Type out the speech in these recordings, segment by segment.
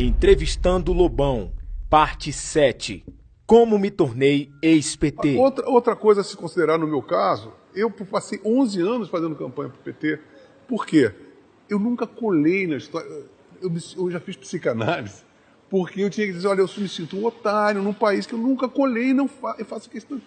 Entrevistando Lobão, parte 7. Como me tornei ex-PT. Outra, outra coisa a se considerar no meu caso, eu passei 11 anos fazendo campanha para o PT. Por quê? Eu nunca colei na história. Eu, eu já fiz psicanálise, porque eu tinha que dizer: olha, eu me sinto um otário num país que eu nunca colei não fa eu faço questão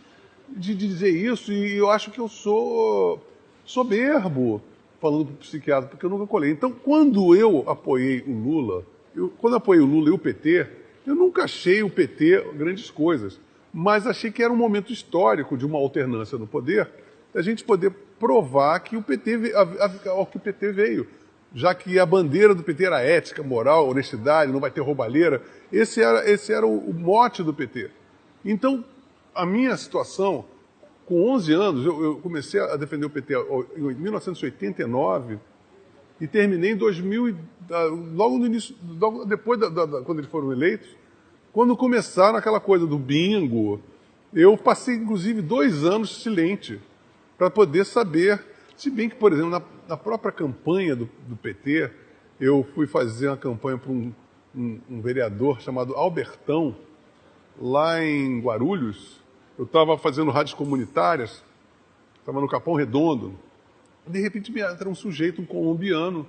de, de dizer isso. E eu acho que eu sou soberbo falando para o psiquiatra, porque eu nunca colei. Então, quando eu apoiei o Lula, eu, quando apoiei o Lula e o PT, eu nunca achei o PT grandes coisas, mas achei que era um momento histórico de uma alternância no poder, a gente poder provar que o PT, ao que o PT veio. Já que a bandeira do PT era ética, moral, honestidade, não vai ter roubalheira, esse era, esse era o, o mote do PT. Então, a minha situação com 11 anos, eu, eu, comecei a defender o PT em 1989 e terminei em 2000, logo no início, logo depois da, da, quando eles foram eleitos, quando começaram aquela coisa do bingo, eu passei inclusive dois anos silente para poder saber, se bem que, por exemplo, na, na própria campanha do, do, PT, eu fui fazer uma campanha para um, um, um vereador chamado Albertão, lá em Guarulhos, eu estava fazendo rádios comunitárias, estava no Capão Redondo. De repente me entra um sujeito, um colombiano,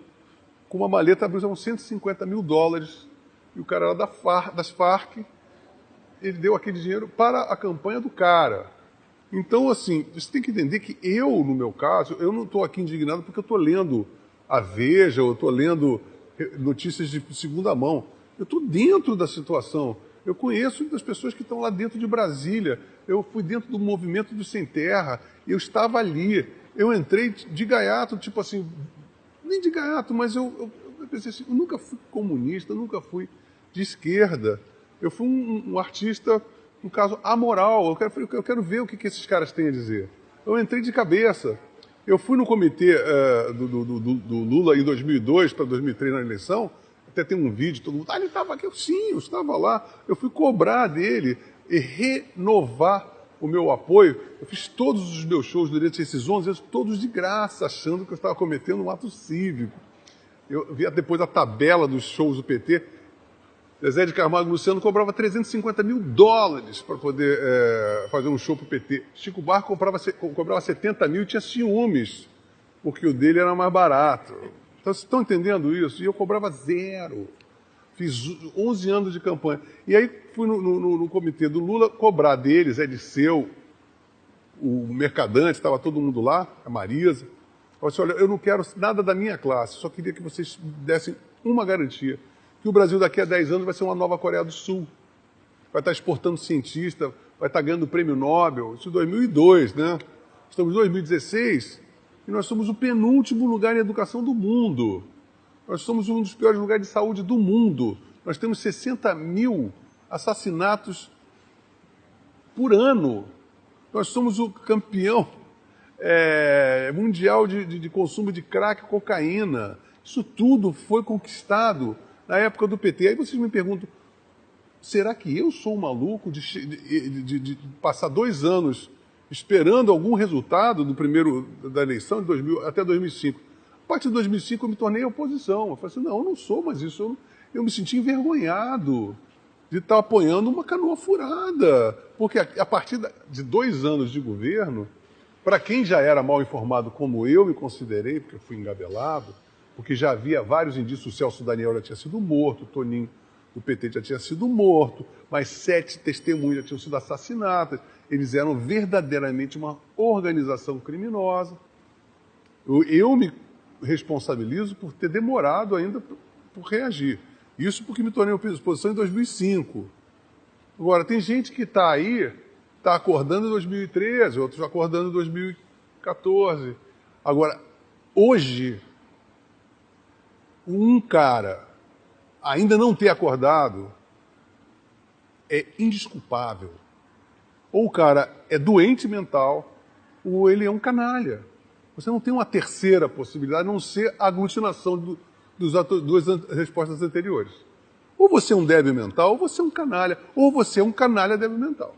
com uma maleta abriu uns 150 mil dólares. E o cara era da FARC, das Farc. Ele deu aquele dinheiro para a campanha do cara. Então, assim, você tem que entender que eu, no meu caso, eu não estou aqui indignado porque eu estou lendo a Veja, ou estou lendo notícias de segunda mão. Eu estou dentro da situação. Eu conheço das pessoas que estão lá dentro de Brasília. Eu fui dentro do movimento do Sem Terra. Eu estava ali. Eu entrei de gaiato, tipo assim, nem de gaiato, mas eu, eu, eu pensei assim, eu nunca fui comunista, nunca fui de esquerda. Eu fui um, um artista, no caso, amoral. Eu quero, eu quero ver o que, que, esses caras têm a dizer. Eu entrei de cabeça. Eu fui no comitê uh, do, do, do, do Lula em 2002 para 2003 na eleição até tem um vídeo, todo mundo, ah, ele estava aqui. Eu, Sim, eu estava lá. Eu fui cobrar dele e renovar o meu apoio. Eu fiz todos os meus shows durante esses 11 anos, todos de graça, achando que eu estava cometendo um ato cívico. Eu vi depois a tabela dos shows do PT. Zé de e Luciano cobrava 350 mil dólares para poder é, fazer um show para o PT. Chico Barco cobrava, cobrava 70 mil e tinha ciúmes, porque o dele era mais barato. Então, vocês estão entendendo isso? E eu cobrava zero. Fiz 11 anos de campanha. E aí fui no, no, no comitê do Lula cobrar deles, é de seu, o mercadante, estava todo mundo lá, a Marisa. Eu disse, olha, eu não quero nada da minha classe, só queria que vocês dessem uma garantia, que o Brasil daqui a 10 anos vai ser uma nova Coreia do Sul. Vai estar exportando cientista, vai estar ganhando o prêmio Nobel. Isso em 2002, né? Estamos em 2016, e nós somos o penúltimo lugar em educação do mundo. Nós somos um dos piores lugares de saúde do mundo. Nós temos 60 mil assassinatos por ano. Nós somos o campeão é, mundial de, de, de, consumo de crack e cocaína. Isso tudo foi conquistado na época do PT. Aí vocês me perguntam, será que eu sou um maluco de, de passar dois anos esperando algum resultado do primeiro da eleição de 2000 até 2005. A partir de 2005 eu me tornei oposição. Eu falei assim, não, eu não sou mais isso. Eu, eu me senti envergonhado de estar apoiando uma canoa furada. Porque a, a partir de dois anos de governo, para quem já era mal informado como eu me considerei, porque eu fui engabelado, porque já havia vários indícios, o Celso Daniel já tinha sido morto, o Toninho do PT já tinha sido morto, mais sete testemunhas já tinham sido assassinadas. Eles eram verdadeiramente uma organização criminosa. Eu, eu me responsabilizo por ter demorado ainda por, reagir. Isso porque me tornei oposição em 2005. Agora, tem gente que está aí, está acordando em 2013, outros acordando em 2014. Agora, hoje, um cara ainda não ter acordado é indisculpável. Ou o cara é doente mental, ou ele é um canalha. Você não tem uma terceira possibilidade, a não ser a aglutinação do, dos duas respostas anteriores. Ou você é um débil mental, ou você é um canalha, ou você é um canalha débil mental.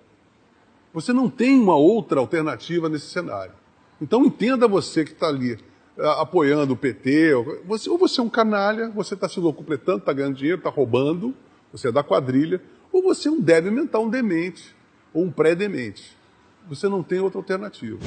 Você não tem uma outra alternativa nesse cenário. Então entenda você que está ali ah, apoiando o PT. Você, ou você é um canalha, você está se locupletando, está ganhando dinheiro, está roubando, você é da quadrilha, ou você é um débil mental, um demente, ou um pré-demente. Você não tem outra alternativa.